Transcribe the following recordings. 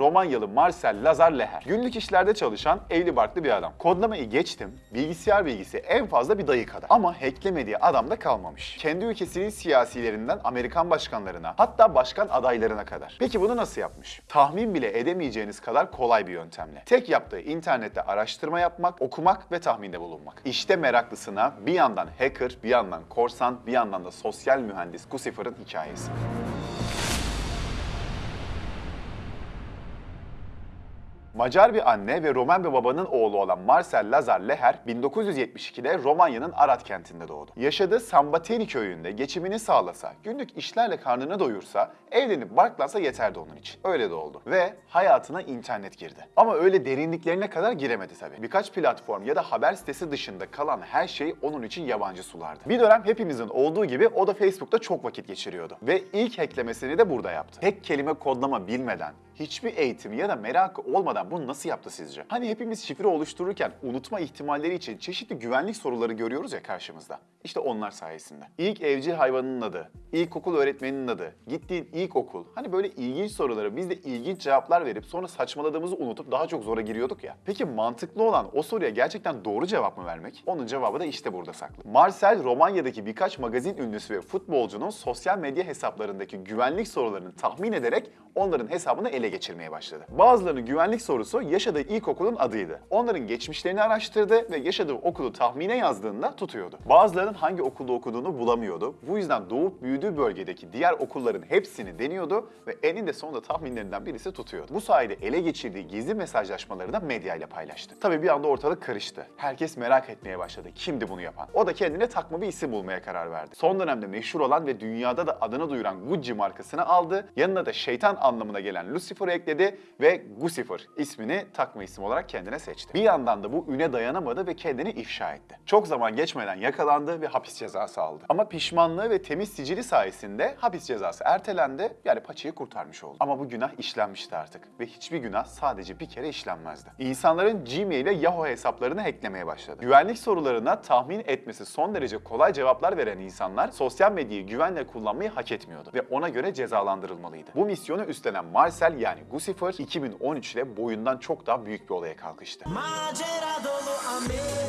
Romanyalı Marcel Lazar Leher. Günlük işlerde çalışan evli barklı bir adam. Kodlamayı geçtim, bilgisayar bilgisi en fazla bir dayı kadar. Ama hacklemediği adam da kalmamış. Kendi ülkesinin siyasilerinden Amerikan başkanlarına, hatta başkan adaylarına kadar. Peki bunu nasıl yapmış? Tahmin bile edemeyeceğiniz kadar kolay bir yöntemle. Tek yaptığı internette araştırma yapmak, okumak ve tahminde bulunmak. İşte meraklısına bir yandan hacker, bir yandan korsan, bir yandan da sosyal mühendis Guccifer'ın hikayesi. Macar bir anne ve Roman bir babanın oğlu olan Marcel Lazar Leher 1972'de Romanya'nın Arad kentinde doğdu. Yaşadığı Sambateni köyünde geçimini sağlasa, günlük işlerle karnını doyursa, evlenip barklansa yeterdi onun için. Öyle de oldu. Ve hayatına internet girdi. Ama öyle derinliklerine kadar giremedi tabii. Birkaç platform ya da haber sitesi dışında kalan her şey onun için yabancı sulardı. Bir dönem hepimizin olduğu gibi o da Facebook'ta çok vakit geçiriyordu. Ve ilk hacklemesini de burada yaptı. Tek kelime kodlama bilmeden, hiçbir eğitim ya da merakı olmadan bunu nasıl yaptı sizce? Hani hepimiz şifre oluştururken unutma ihtimalleri için çeşitli güvenlik soruları görüyoruz ya karşımızda. İşte onlar sayesinde. İlk evcil hayvanının adı, ilkokul öğretmeninin adı, gittiğin ilk okul. Hani böyle ilginç sorulara biz de ilginç cevaplar verip sonra saçmaladığımızı unutup daha çok zora giriyorduk ya. Peki mantıklı olan o soruya gerçekten doğru cevap mı vermek? Onun cevabı da işte burada saklı. Marcel Romanya'daki birkaç magazin ünlüsü ve futbolcunun sosyal medya hesaplarındaki güvenlik sorularını tahmin ederek onların hesabını ele geçirmeye başladı. Bazılarının güvenlik sorusu yaşadığı ilkokulun adıydı. Onların geçmişlerini araştırdı ve yaşadığı okulu tahmine yazdığında tutuyordu. Bazılarının hangi okulda okuduğunu bulamıyordu. Bu yüzden doğup büyüdüğü bölgedeki diğer okulların hepsini deniyordu ve eninde sonunda tahminlerinden birisi tutuyordu. Bu sayede ele geçirdiği gizli mesajlaşmaları da medyayla paylaştı. Tabii bir anda ortalık karıştı. Herkes merak etmeye başladı. Kimdi bunu yapan? O da kendine takma bir isim bulmaya karar verdi. Son dönemde meşhur olan ve dünyada da adını duyuran Gucci markasını aldı. Yanına da şeytan anlamına gelen Lucifer'ı ekledi ve Guccifer ismini takma isim olarak kendine seçti. Bir yandan da bu üne dayanamadı ve kendini ifşa etti. Çok zaman geçmeden yakalandı ve hapis cezası aldı. Ama pişmanlığı ve temiz sicili sayesinde hapis cezası ertelendi yani paçayı kurtarmış oldu. Ama bu günah işlenmişti artık ve hiçbir günah sadece bir kere işlenmezdi. İnsanların Gmail ve Yahoo hesaplarını hacklemeye başladı. Güvenlik sorularına tahmin etmesi son derece kolay cevaplar veren insanlar sosyal medyayı güvenle kullanmayı hak etmiyordu ve ona göre cezalandırılmalıydı. Bu misyonu üstlenen Marcel yani Guccifer 2013'te boyundan çok daha büyük bir olaya kalkıştı. Macera dolu Amerika.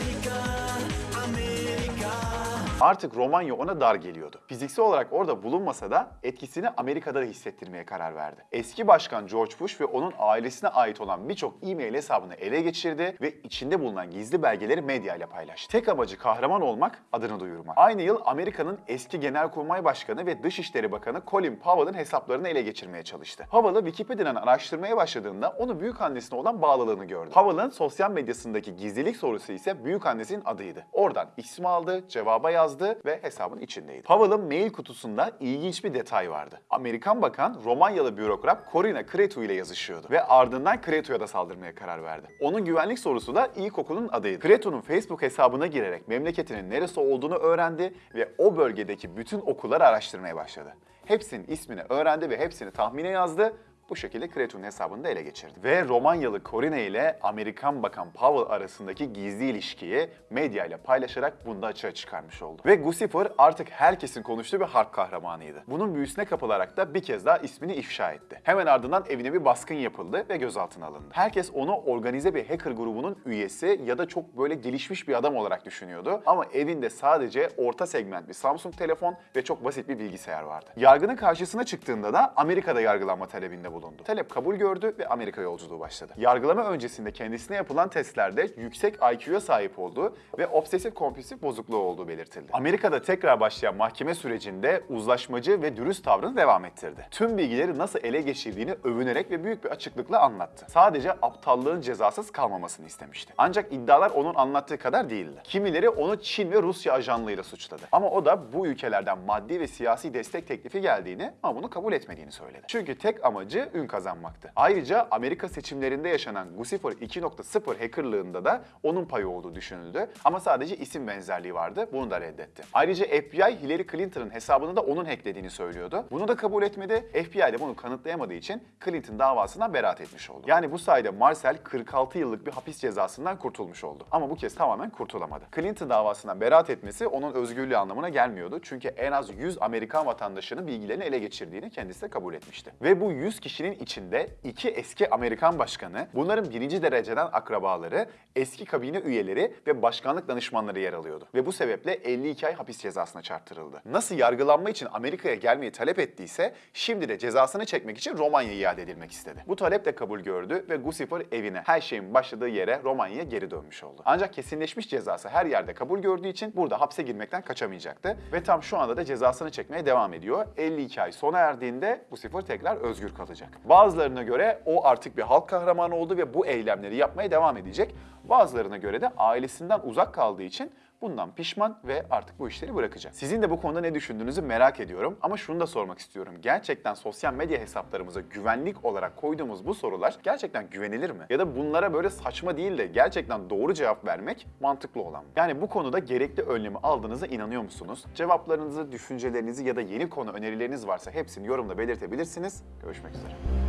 Artık Romanya ona dar geliyordu. Fiziksel olarak orada bulunmasa da etkisini Amerika'da da hissettirmeye karar verdi. Eski başkan George Bush ve onun ailesine ait olan birçok e-mail hesabını ele geçirdi ve içinde bulunan gizli belgeleri medyayla paylaştı. Tek amacı kahraman olmak, adını duyurmak. Aynı yıl Amerika'nın eski Genelkurmay Başkanı ve Dışişleri Bakanı Colin Powell'ın hesaplarını ele geçirmeye çalıştı. Powell'ı Wikipedia'dan araştırmaya başladığında onu büyük annesine olan bağlılığını gördü. Powell'ın sosyal medyasındaki gizlilik sorusu ise büyük annesinin adıydı. Oradan ismi aldı, cevaba yazdı ve hesabın içindeydi. Powell'ın mail kutusunda ilginç bir detay vardı. Amerikan bakan Romanyalı bürokrat Corina Cretu ile yazışıyordu ve ardından Cretu'ya da saldırmaya karar verdi. Onun güvenlik sorusu da ilkokulun adıydı. Cretu'nun Facebook hesabına girerek memleketinin neresi olduğunu öğrendi ve o bölgedeki bütün okulları araştırmaya başladı. Hepsinin ismini öğrendi ve hepsini tahmine yazdı bu şekilde Cretu'nun hesabını da ele geçirdi. Ve Romanyalı Corina ile Amerikan Bakan Powell arasındaki gizli ilişkiyi medya ile paylaşarak bunu da açığa çıkarmış oldu. Ve Guccifer artık herkesin konuştuğu bir harp kahramanıydı. Bunun büyüsüne kapılarak da bir kez daha ismini ifşa etti. Hemen ardından evine bir baskın yapıldı ve gözaltına alındı. Herkes onu organize bir hacker grubunun üyesi ya da çok böyle gelişmiş bir adam olarak düşünüyordu. Ama evinde sadece orta segment bir Samsung telefon ve çok basit bir bilgisayar vardı. Yargının karşısına çıktığında da Amerika'da yargılanma talebinde bulundu. Talep kabul gördü ve Amerika yolculuğu başladı. Yargılama öncesinde kendisine yapılan testlerde yüksek IQ'ya sahip olduğu ve obsesif kompulsif bozukluğu olduğu belirtildi. Amerika'da tekrar başlayan mahkeme sürecinde uzlaşmacı ve dürüst tavrını devam ettirdi. Tüm bilgileri nasıl ele geçirdiğini övünerek ve büyük bir açıklıkla anlattı. Sadece aptallığın cezasız kalmamasını istemişti. Ancak iddialar onun anlattığı kadar değildi. Kimileri onu Çin ve Rusya ajanlığıyla suçladı. Ama o da bu ülkelerden maddi ve siyasi destek teklifi geldiğini ama bunu kabul etmediğini söyledi. Çünkü tek amacı ün kazanmaktı. Ayrıca Amerika seçimlerinde yaşanan Guccifer 2.0 hackerlığında da onun payı olduğu düşünüldü. Ama sadece isim benzerliği vardı. Bunu da reddetti. Ayrıca FBI Hillary Clinton'ın hesabını da onun hacklediğini söylüyordu. Bunu da kabul etmedi. FBI de bunu kanıtlayamadığı için Clinton davasından beraat etmiş oldu. Yani bu sayede Marcel 46 yıllık bir hapis cezasından kurtulmuş oldu. Ama bu kez tamamen kurtulamadı. Clinton davasından beraat etmesi onun özgürlüğü anlamına gelmiyordu. Çünkü en az 100 Amerikan vatandaşının bilgilerini ele geçirdiğini kendisi de kabul etmişti. Ve bu 100 kişi kişinin içinde iki eski Amerikan başkanı, bunların birinci dereceden akrabaları, eski kabine üyeleri ve başkanlık danışmanları yer alıyordu. Ve bu sebeple 52 ay hapis cezasına çarptırıldı. Nasıl yargılanma için Amerika'ya gelmeyi talep ettiyse, şimdi de cezasını çekmek için Romanya'ya iade edilmek istedi. Bu talep de kabul gördü ve Guccifer evine, her şeyin başladığı yere Romanya'ya geri dönmüş oldu. Ancak kesinleşmiş cezası her yerde kabul gördüğü için burada hapse girmekten kaçamayacaktı. Ve tam şu anda da cezasını çekmeye devam ediyor. 52 ay sona erdiğinde Lucifer tekrar özgür kalacak. Bazılarına göre o artık bir halk kahramanı oldu ve bu eylemleri yapmaya devam edecek. Bazılarına göre de ailesinden uzak kaldığı için bundan pişman ve artık bu işleri bırakacak. Sizin de bu konuda ne düşündüğünüzü merak ediyorum ama şunu da sormak istiyorum. Gerçekten sosyal medya hesaplarımıza güvenlik olarak koyduğumuz bu sorular gerçekten güvenilir mi? Ya da bunlara böyle saçma değil de gerçekten doğru cevap vermek mantıklı olan mı? Yani bu konuda gerekli önlemi aldığınıza inanıyor musunuz? Cevaplarınızı, düşüncelerinizi ya da yeni konu önerileriniz varsa hepsini yorumda belirtebilirsiniz. Görüşmek üzere.